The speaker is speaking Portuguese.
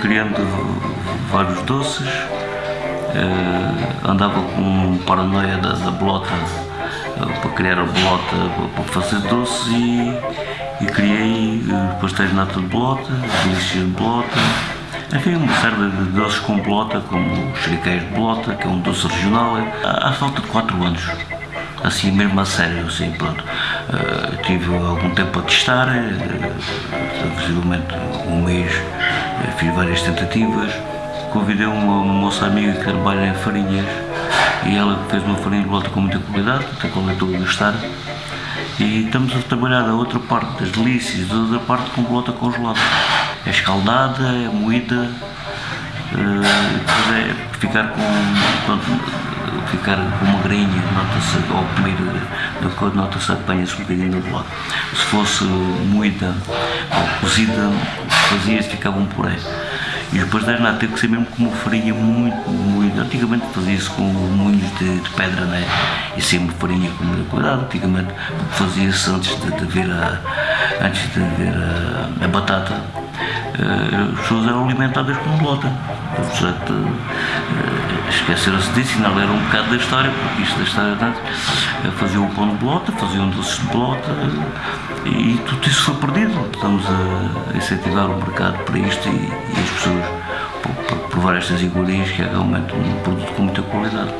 criando vários doces, uh, andava com paranoia da, da bolota uh, para criar a bolota para fazer doces e, e criei pastéis de nata de bolota, delícias de bolota, enfim, uma série de doces com bolota, como os de bolota, que é um doce regional, há falta de 4 anos assim mesmo a sério, assim, pronto. Uh, tive algum tempo a testar, uh, visivelmente um mês, uh, fiz várias tentativas, convidei uma moça amiga que trabalha em farinhas e ela fez uma farinha de volta com muita qualidade, até qual eu estou a gostar, e estamos a trabalhar a outra parte das delícias, a outra parte com bolota congelada. É escaldada, é moída, depois é ficar com, pronto, ficar com uma grainha, nota-se, ao comer da cor, nota-se, apanha-se um bocadinho do lado. Se fosse moída ou cozida, fazia-se, ficava um puré. E depois da nata teve que ser mesmo com uma farinha muito, muito. Antigamente fazia-se com moinhos de, de, pedra, né? E sempre farinha com muita cuidado. Antigamente fazia-se antes de, de, ver a, antes de ver a, a batata. As pessoas eram alimentadas com bolota. Portanto, uh, esqueceram-se disso era um bocado da história, porque isto da história antes uh, faziam um pão de bolota, faziam doces de bolota e tudo isso foi perdido. Estamos a incentivar o mercado para isto e, e as pessoas para provar estas iguarias que é realmente um produto com muita qualidade.